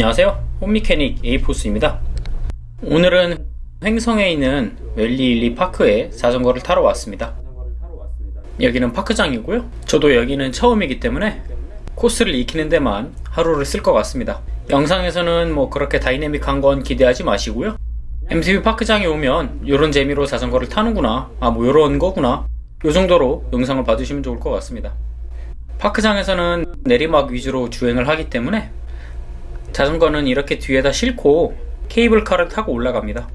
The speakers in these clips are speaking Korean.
안녕하세요. 홈미케닉 에이포스입니다. 오늘은 횡성에 있는 웰리일리 파크에 자전거를 타러 왔습니다. 여기는 파크장이고요. 저도 여기는 처음이기 때문에 코스를 익히는 데만 하루를 쓸 것 같습니다. 영상에서는 뭐 그렇게 다이내믹한 건 기대하지 마시고요. MTB 파크장에 오면 이런 재미로 자전거를 타는구나 아뭐 이런 거구나 요 정도로 영상을 봐주시면 좋을 것 같습니다. 파크장에서는 내리막 위주로 주행을 하기 때문에 자전거는 이렇게 뒤에다 싣고 케이블카를 타고 올라갑니다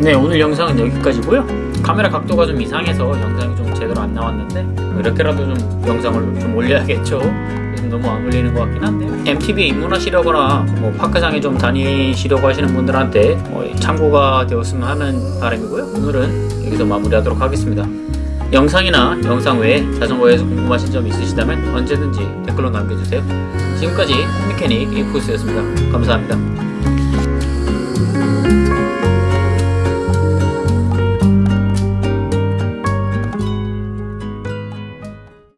네 오늘 영상은 여기까지고요. 카메라 각도가 좀 이상해서 영상이 좀 제대로 안 나왔는데 뭐 이렇게라도 좀 영상을 좀 올려야겠죠. 너무 안 올리는 것 같긴 한데. MTV에 입문하시려거나 뭐 파크장에 좀 다니시려고 하시는 분들한테 뭐 참고가 되었으면 하는 바람이고요. 오늘은 여기서 마무리하도록 하겠습니다. 영상이나 영상 외에 자전거에서 궁금하신 점 있으시다면 언제든지 댓글로 남겨주세요. 지금까지 홈미케닉 에이포스였습니다. 감사합니다